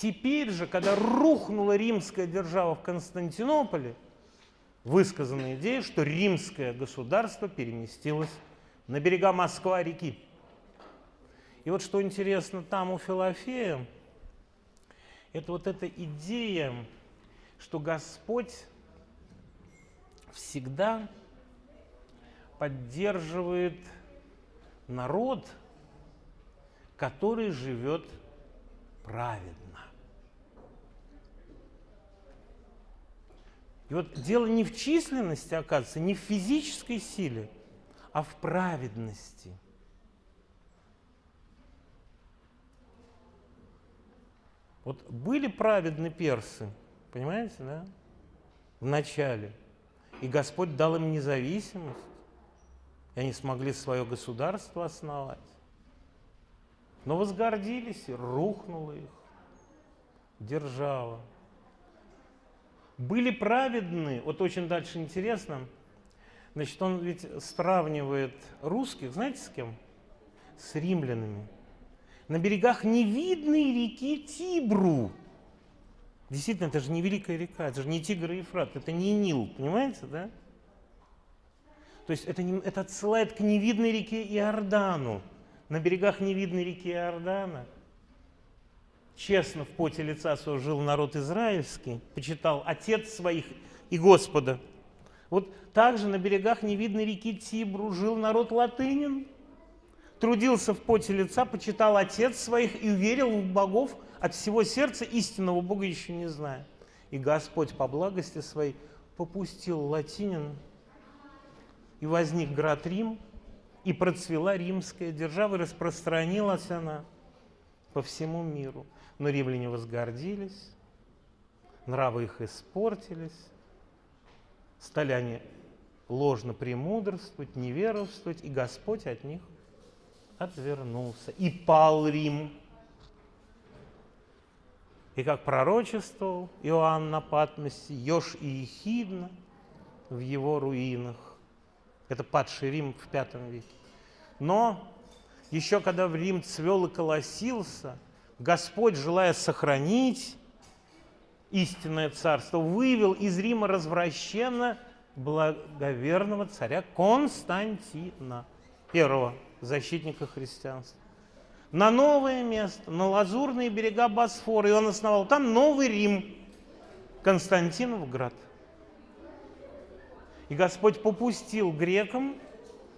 теперь же, когда рухнула римская держава в Константинополе, высказана идея, что римское государство переместилось на берега Москва-реки. И вот что интересно там у Филофея, это вот эта идея, что Господь всегда поддерживает народ, который живет праведно. И вот дело не в численности, оказывается, не в физической силе, а в праведности. Вот были праведны персы, понимаете, да, в начале, и Господь дал им независимость, и они смогли свое государство основать. Но возгордились, и рухнула их держава. Были праведны, вот очень дальше интересно, значит, он ведь сравнивает русских, знаете, с кем? С римлянами. На берегах невидной реки Тибру. Действительно, это же не Великая река, это же не Тигр и Ефрат, это не Нил, понимаете, да? То есть это, не, это отсылает к невидной реке Иордану на берегах невидной реки Иордана, честно в поте лица своего жил народ израильский, почитал отец своих и Господа. Вот также на берегах невидной реки Тибру жил народ латынин, трудился в поте лица, почитал отец своих и уверил в богов от всего сердца, истинного Бога еще не зная. И Господь по благости своей попустил латинин, и возник град Рим, и процвела римская держава, и распространилась она по всему миру. Но римляне возгордились, нравы их испортились, стали они ложно премудрствовать, неверовствовать, и Господь от них отвернулся. И пал Рим. И как пророчествовал Иоанн на Патмосе, Еж и Ехидна в его руинах. Это падший Рим в V веке. Но еще когда в Рим цвел и колосился, Господь, желая сохранить истинное царство, вывел из Рима развращенно благоверного царя Константина, первого защитника христианства, на новое место, на лазурные берега Босфора, и он основал там новый Рим, Константинов град. И Господь попустил грекам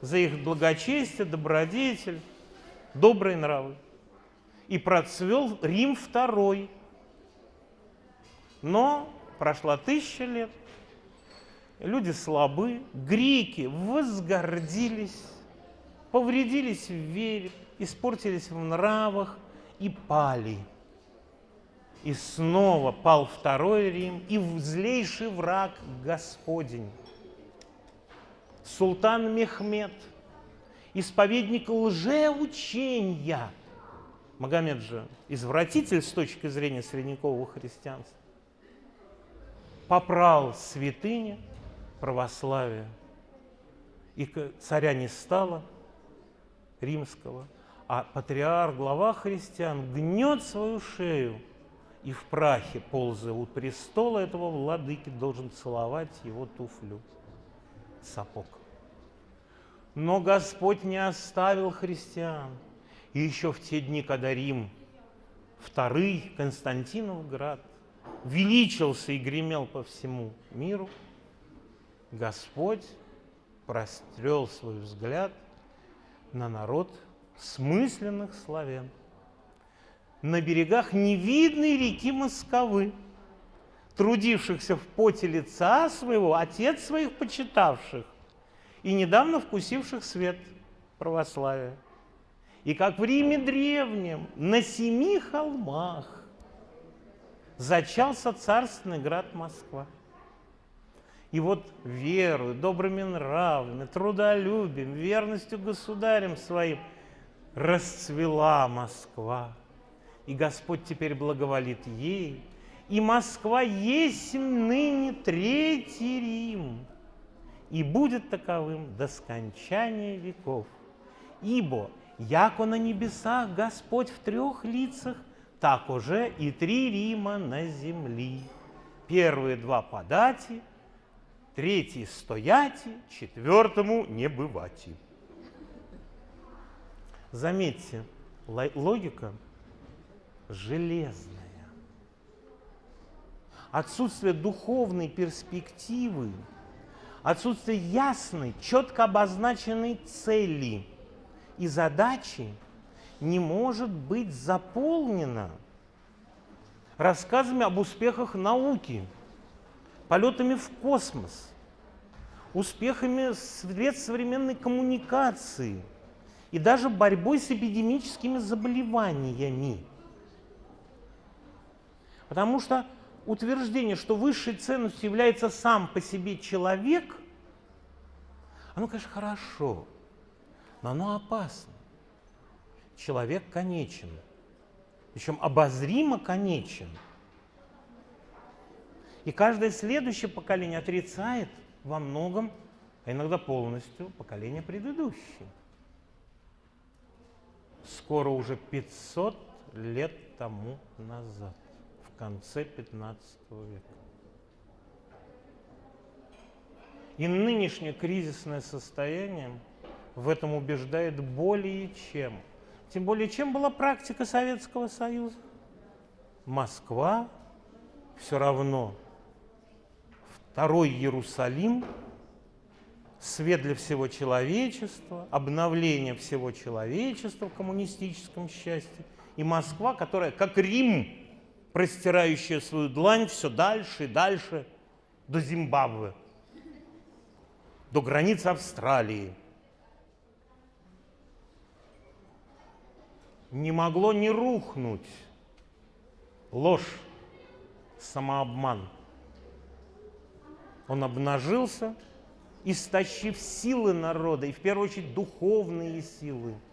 за их благочестие, добродетель, добрые нравы. И процвел Рим второй. Но прошла тысяча лет, люди слабы, греки возгордились, повредились в вере, испортились в нравах и пали. И снова пал второй Рим, и злейший враг Господень султан Мехмед, исповедник лжеучения. Магомед же извратитель с точки зрения средневекового христианства. Попрал святыни православия. И царя не стало римского, а патриарх, глава христиан, гнет свою шею и в прахе, ползая у престола этого владыки, должен целовать его туфлю, сапог. Но Господь не оставил христиан. И еще в те дни, когда Рим, второй Константинов град, величился и гремел по всему миру, Господь прострел свой взгляд на народ смысленных славян. На берегах невидной реки Московы, трудившихся в поте лица своего, отец своих почитавших, и недавно вкусивших свет православия. И как в Риме древнем, на семи холмах зачался царственный град Москва. И вот верою, добрыми нравами, трудолюбием, верностью государем своим расцвела Москва. И Господь теперь благоволит ей. И Москва есть ныне Третий Рим и будет таковым до скончания веков. Ибо, яко на небесах Господь в трех лицах так уже и три Рима на земли. Первые два по дате, третий стояти, четвертому не бывати. Заметьте, логика железная. Отсутствие духовной перспективы, отсутствие ясной, четко обозначенной цели и задачи не может быть заполнено рассказами об успехах науки, полетами в космос, успехами средств современной коммуникации и даже борьбой с эпидемическими заболеваниями. Потому что утверждение, что высшей ценностью является сам по себе человек, оно, конечно, хорошо, но оно опасно. Человек конечен, причем обозримо конечен. И каждое следующее поколение отрицает во многом, а иногда полностью, поколение предыдущее. Скоро уже 500 лет тому назад конце 15 века. И нынешнее кризисное состояние в этом убеждает более чем. Тем более, чем была практика Советского Союза? Москва все равно второй Иерусалим, свет для всего человечества, обновление всего человечества в коммунистическом счастье, и Москва, которая как Рим простирающая свою длань все дальше и дальше до Зимбабве, до границ Австралии. Не могло не рухнуть ложь, самообман. Он обнажился, истощив силы народа, и в первую очередь духовные силы –